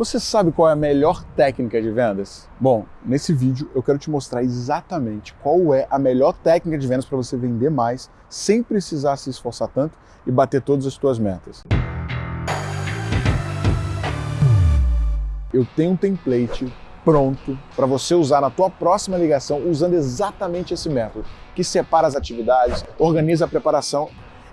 Você sabe qual é a melhor técnica de vendas? Bom, nesse vídeo eu quero te mostrar exatamente qual é a melhor técnica de vendas para você vender mais sem precisar se esforçar tanto e bater todas as suas metas. Eu tenho um template pronto para você usar na tua próxima ligação usando exatamente esse método, que separa as atividades, organiza a preparação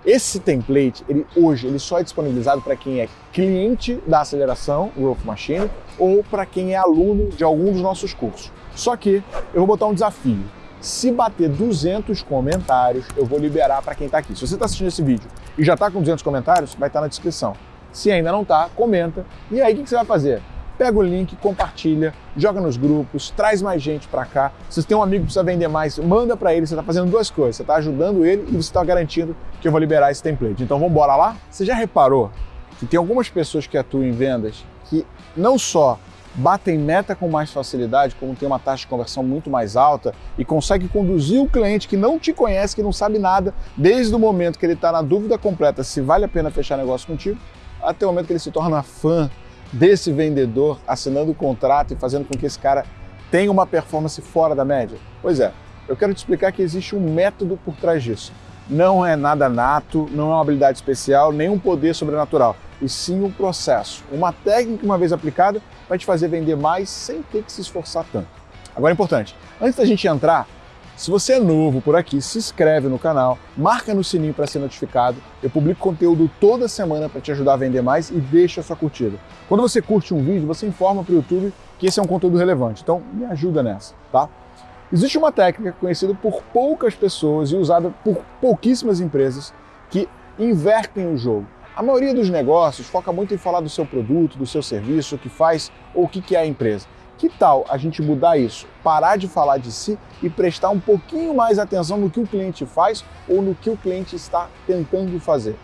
esse template, ele, hoje, ele só é disponibilizado para quem é cliente da aceleração Growth Machine ou para quem é aluno de algum dos nossos cursos. Só que eu vou botar um desafio. Se bater 200 comentários, eu vou liberar para quem está aqui. Se você está assistindo esse vídeo e já está com 200 comentários, vai estar tá na descrição. Se ainda não está, comenta. E aí, o que você vai fazer? Pega o link, compartilha, joga nos grupos, traz mais gente para cá. Se você tem um amigo que precisa vender mais, manda para ele. Você está fazendo duas coisas. Você está ajudando ele e você está garantindo que eu vou liberar esse template. Então vamos embora lá? Você já reparou que tem algumas pessoas que atuam em vendas que não só batem meta com mais facilidade, como tem uma taxa de conversão muito mais alta e consegue conduzir o cliente que não te conhece, que não sabe nada, desde o momento que ele está na dúvida completa se vale a pena fechar negócio contigo, até o momento que ele se torna fã desse vendedor assinando o contrato e fazendo com que esse cara tenha uma performance fora da média? Pois é, eu quero te explicar que existe um método por trás disso. Não é nada nato, não é uma habilidade especial, nem um poder sobrenatural, e sim um processo. Uma técnica, uma vez aplicada, vai te fazer vender mais sem ter que se esforçar tanto. Agora é importante, antes da gente entrar, se você é novo por aqui, se inscreve no canal, marca no sininho para ser notificado. Eu publico conteúdo toda semana para te ajudar a vender mais e deixa a sua curtida. Quando você curte um vídeo, você informa para o YouTube que esse é um conteúdo relevante. Então, me ajuda nessa, tá? Existe uma técnica conhecida por poucas pessoas e usada por pouquíssimas empresas que invertem o jogo. A maioria dos negócios foca muito em falar do seu produto, do seu serviço, o que faz ou o que é a empresa. Que tal a gente mudar isso? Parar de falar de si e prestar um pouquinho mais atenção no que o cliente faz ou no que o cliente está tentando fazer.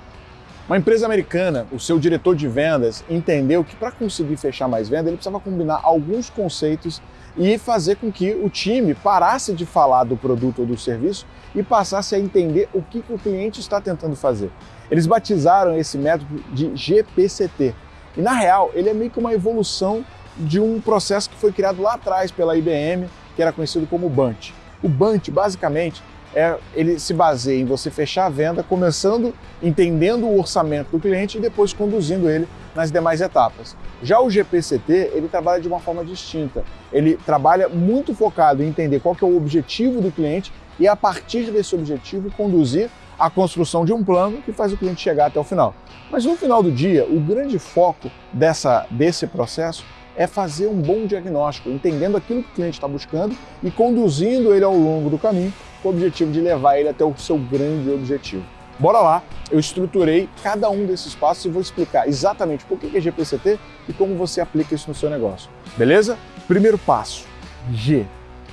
Uma empresa americana, o seu diretor de vendas entendeu que para conseguir fechar mais venda, ele precisava combinar alguns conceitos e fazer com que o time parasse de falar do produto ou do serviço e passasse a entender o que, que o cliente está tentando fazer. Eles batizaram esse método de GPCT. E na real, ele é meio que uma evolução de um processo que foi criado lá atrás pela IBM, que era conhecido como Bunt. O Bunt, basicamente, é, ele se baseia em você fechar a venda, começando entendendo o orçamento do cliente e depois conduzindo ele nas demais etapas. Já o GPCT, ele trabalha de uma forma distinta. Ele trabalha muito focado em entender qual é o objetivo do cliente e a partir desse objetivo conduzir a construção de um plano que faz o cliente chegar até o final. Mas no final do dia, o grande foco dessa, desse processo é fazer um bom diagnóstico, entendendo aquilo que o cliente está buscando e conduzindo ele ao longo do caminho com o objetivo de levar ele até o seu grande objetivo. Bora lá, eu estruturei cada um desses passos e vou explicar exatamente por que é GPCT e como você aplica isso no seu negócio. Beleza? Primeiro passo, G.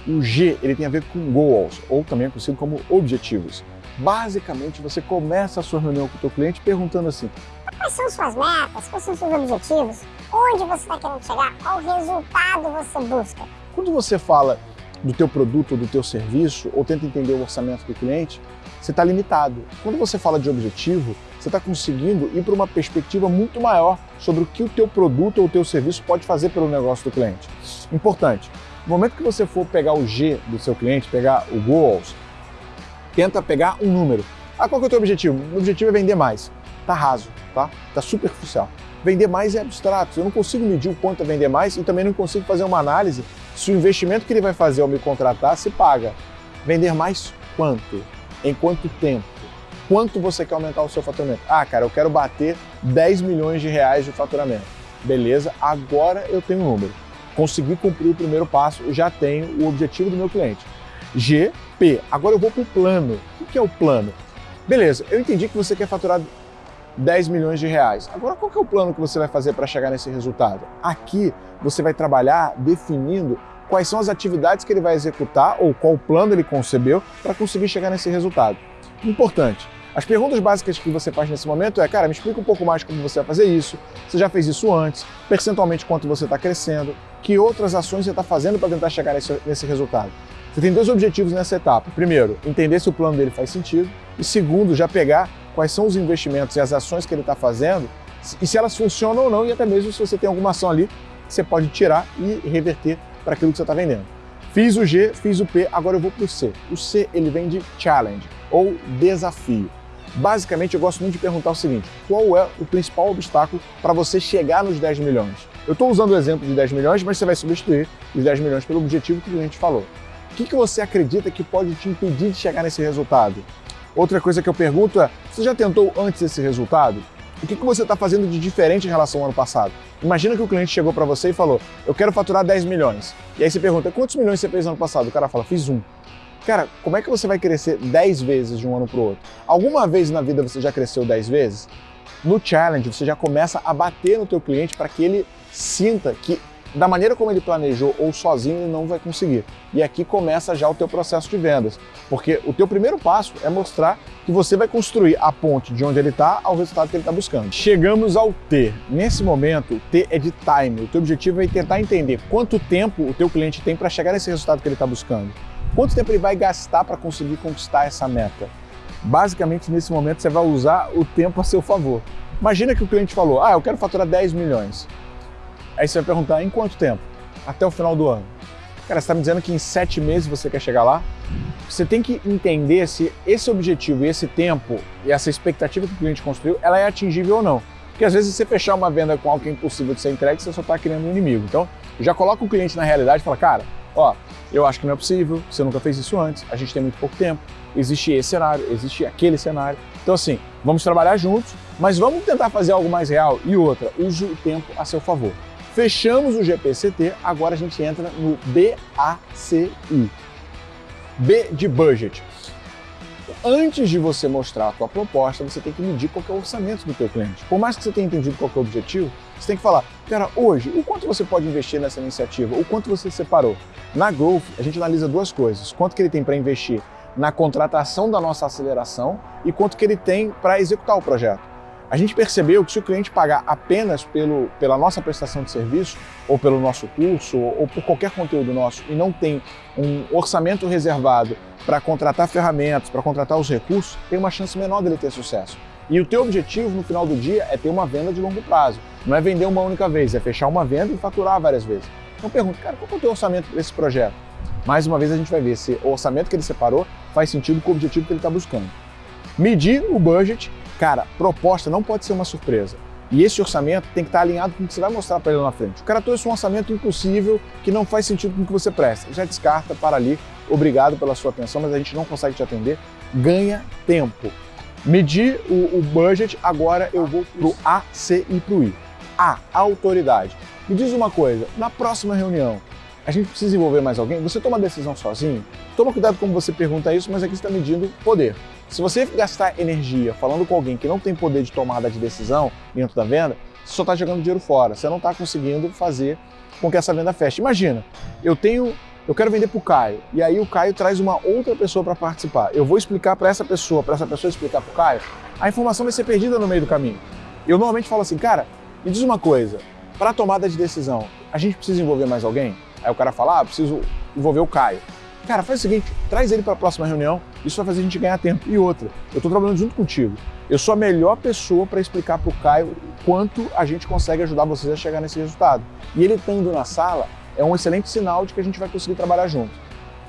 O G ele tem a ver com goals, ou também é conhecido como objetivos. Basicamente, você começa a sua reunião com o seu cliente perguntando assim, Quais são suas metas? Quais são seus objetivos? Onde você está querendo chegar? Qual resultado você busca? Quando você fala do teu produto ou do teu serviço, ou tenta entender o orçamento do cliente, você está limitado. Quando você fala de objetivo, você está conseguindo ir para uma perspectiva muito maior sobre o que o teu produto ou o teu serviço pode fazer pelo negócio do cliente. Importante, no momento que você for pegar o G do seu cliente, pegar o goals, tenta pegar um número. Ah, qual que é o teu objetivo? O objetivo é vender mais. Tá raso, tá? Tá superficial. Vender mais é abstrato. Eu não consigo medir o quanto é vender mais e também não consigo fazer uma análise se o investimento que ele vai fazer ao me contratar se paga. Vender mais quanto? Em quanto tempo? Quanto você quer aumentar o seu faturamento? Ah, cara, eu quero bater 10 milhões de reais de faturamento. Beleza, agora eu tenho um número. Consegui cumprir o primeiro passo, já tenho o objetivo do meu cliente. G, P. Agora eu vou para o plano. O que é o plano? Beleza, eu entendi que você quer faturar 10 milhões de reais. Agora, qual é o plano que você vai fazer para chegar nesse resultado? Aqui, você vai trabalhar definindo quais são as atividades que ele vai executar ou qual plano ele concebeu para conseguir chegar nesse resultado. Importante, as perguntas básicas que você faz nesse momento é, cara, me explica um pouco mais como você vai fazer isso, você já fez isso antes, percentualmente quanto você está crescendo, que outras ações você está fazendo para tentar chegar nesse, nesse resultado. Você tem dois objetivos nessa etapa. Primeiro, entender se o plano dele faz sentido. E segundo, já pegar quais são os investimentos e as ações que ele está fazendo e se elas funcionam ou não, e até mesmo se você tem alguma ação ali você pode tirar e reverter para aquilo que você está vendendo. Fiz o G, fiz o P, agora eu vou para o C. O C ele vem de challenge ou desafio. Basicamente, eu gosto muito de perguntar o seguinte, qual é o principal obstáculo para você chegar nos 10 milhões? Eu estou usando o exemplo de 10 milhões, mas você vai substituir os 10 milhões pelo objetivo que o cliente falou. O que, que você acredita que pode te impedir de chegar nesse resultado? Outra coisa que eu pergunto é, você já tentou antes esse resultado? O que, que você está fazendo de diferente em relação ao ano passado? Imagina que o cliente chegou para você e falou, eu quero faturar 10 milhões. E aí você pergunta, quantos milhões você fez no ano passado? O cara fala, fiz um. Cara, como é que você vai crescer 10 vezes de um ano para o outro? Alguma vez na vida você já cresceu 10 vezes? No challenge, você já começa a bater no teu cliente para que ele sinta que da maneira como ele planejou ou sozinho ele não vai conseguir. E aqui começa já o teu processo de vendas, porque o teu primeiro passo é mostrar que você vai construir a ponte de onde ele está ao resultado que ele está buscando. Chegamos ao T. Nesse momento, T é de time. O teu objetivo é tentar entender quanto tempo o teu cliente tem para chegar nesse resultado que ele está buscando. Quanto tempo ele vai gastar para conseguir conquistar essa meta? Basicamente, nesse momento, você vai usar o tempo a seu favor. Imagina que o cliente falou, ah, eu quero faturar 10 milhões. Aí você vai perguntar, em quanto tempo? Até o final do ano. Cara, você está me dizendo que em sete meses você quer chegar lá? Você tem que entender se esse objetivo e esse tempo e essa expectativa que o cliente construiu, ela é atingível ou não. Porque às vezes você fechar uma venda com algo que é impossível de ser entregue, você só está criando um inimigo. Então, já coloca o cliente na realidade e fala, cara, ó, eu acho que não é possível, você nunca fez isso antes, a gente tem muito pouco tempo, existe esse cenário, existe aquele cenário. Então assim, vamos trabalhar juntos, mas vamos tentar fazer algo mais real. E outra, use o tempo a seu favor. Fechamos o GPCT, agora a gente entra no BACI. B de budget. Antes de você mostrar a tua proposta, você tem que medir qual é o orçamento do teu cliente. Por mais que você tenha entendido qual é o objetivo, você tem que falar, cara, hoje, o quanto você pode investir nessa iniciativa? O quanto você separou? Na Growth, a gente analisa duas coisas. Quanto que ele tem para investir na contratação da nossa aceleração e quanto que ele tem para executar o projeto. A gente percebeu que se o cliente pagar apenas pelo, pela nossa prestação de serviço, ou pelo nosso curso, ou, ou por qualquer conteúdo nosso, e não tem um orçamento reservado para contratar ferramentas, para contratar os recursos, tem uma chance menor dele ter sucesso. E o teu objetivo no final do dia é ter uma venda de longo prazo. Não é vender uma única vez, é fechar uma venda e faturar várias vezes. Então pergunta, cara, qual é o teu orçamento para esse projeto? Mais uma vez a gente vai ver se o orçamento que ele separou faz sentido com o objetivo que ele está buscando. Medir o budget, cara, proposta não pode ser uma surpresa. E esse orçamento tem que estar alinhado com o que você vai mostrar para ele na frente. O cara trouxe um orçamento impossível que não faz sentido com o que você presta. Já descarta, para ali. Obrigado pela sua atenção, mas a gente não consegue te atender. Ganha tempo. Medir o, o budget, agora eu vou para o A, C e para o I. A, autoridade. Me diz uma coisa, na próxima reunião, a gente precisa envolver mais alguém? Você toma a decisão sozinho? Toma cuidado como você pergunta isso, mas aqui você está medindo poder. Se você gastar energia falando com alguém que não tem poder de tomada de decisão dentro da venda, você só está jogando dinheiro fora. Você não está conseguindo fazer com que essa venda feche. Imagina, eu tenho eu quero vender para o Caio, e aí o Caio traz uma outra pessoa para participar. Eu vou explicar para essa pessoa, para essa pessoa explicar para o Caio, a informação vai ser perdida no meio do caminho. Eu normalmente falo assim, cara, me diz uma coisa, para tomada de decisão, a gente precisa envolver mais alguém? Aí o cara fala, ah, preciso envolver o Caio. Cara, faz o seguinte, traz ele para a próxima reunião, isso vai fazer a gente ganhar tempo. E outra, eu estou trabalhando junto contigo. Eu sou a melhor pessoa para explicar para o Caio quanto a gente consegue ajudar vocês a chegar nesse resultado. E ele estando na sala, é um excelente sinal de que a gente vai conseguir trabalhar junto.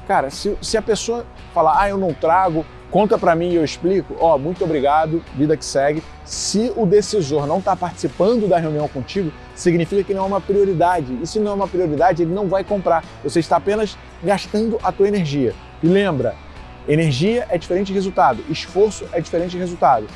Cara, se, se a pessoa falar, ah, eu não trago, conta para mim e eu explico, ó, oh, muito obrigado, vida que segue. Se o decisor não está participando da reunião contigo, significa que não é uma prioridade. E se não é uma prioridade, ele não vai comprar. Você está apenas gastando a tua energia. E lembra, energia é diferente de resultado, esforço é diferente de resultado.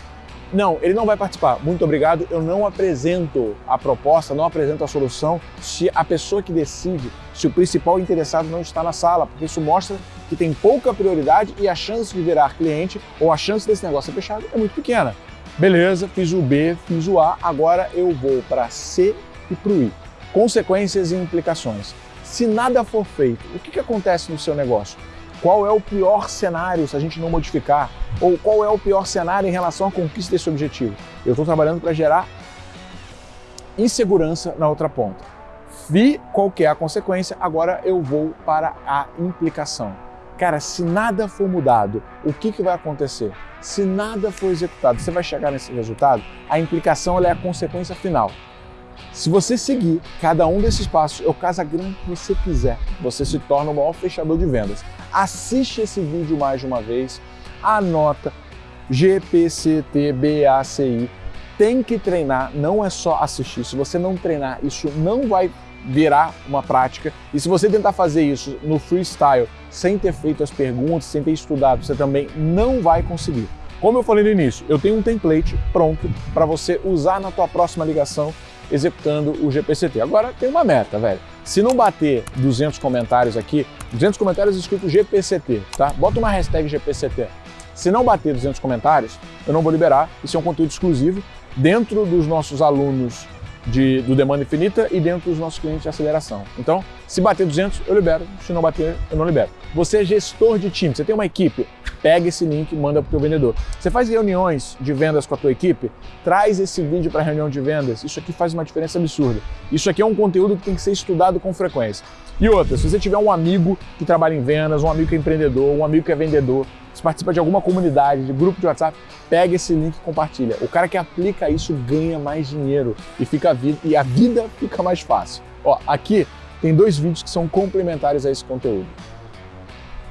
Não, ele não vai participar. Muito obrigado. Eu não apresento a proposta, não apresento a solução se a pessoa que decide, se o principal interessado não está na sala, porque isso mostra que tem pouca prioridade e a chance de virar cliente ou a chance desse negócio ser fechado é muito pequena. Beleza, fiz o B, fiz o A, agora eu vou para C e para o I. Consequências e implicações. Se nada for feito, o que, que acontece no seu negócio? Qual é o pior cenário se a gente não modificar? Ou qual é o pior cenário em relação à conquista desse objetivo? Eu estou trabalhando para gerar insegurança na outra ponta. Vi qual que é a consequência, agora eu vou para a implicação. Cara, se nada for mudado, o que, que vai acontecer? Se nada for executado, você vai chegar nesse resultado? A implicação é a consequência final. Se você seguir cada um desses passos, eu caso a grana que você quiser, você se torna o maior fechador de vendas. Assiste esse vídeo mais de uma vez, anota GPCTBACI. Tem que treinar, não é só assistir. Se você não treinar, isso não vai virar uma prática. E se você tentar fazer isso no freestyle, sem ter feito as perguntas, sem ter estudado, você também não vai conseguir. Como eu falei no início, eu tenho um template pronto para você usar na tua próxima ligação executando o GPCT. Agora tem uma meta, velho. Se não bater 200 comentários aqui, 200 comentários escrito GPCT, tá? Bota uma hashtag GPCT. Se não bater 200 comentários, eu não vou liberar. Isso é um conteúdo exclusivo dentro dos nossos alunos de, do demanda infinita e dentro dos nossos clientes de aceleração. Então, se bater 200, eu libero. Se não bater, eu não libero. Você é gestor de time, você tem uma equipe, pega esse link e manda para o teu vendedor. Você faz reuniões de vendas com a tua equipe, traz esse vídeo para a reunião de vendas. Isso aqui faz uma diferença absurda. Isso aqui é um conteúdo que tem que ser estudado com frequência. E outra, se você tiver um amigo que trabalha em vendas, um amigo que é empreendedor, um amigo que é vendedor, se participa de alguma comunidade, de grupo de WhatsApp, pega esse link e compartilha. O cara que aplica isso ganha mais dinheiro e, fica a vida, e a vida fica mais fácil. Ó, aqui tem dois vídeos que são complementares a esse conteúdo.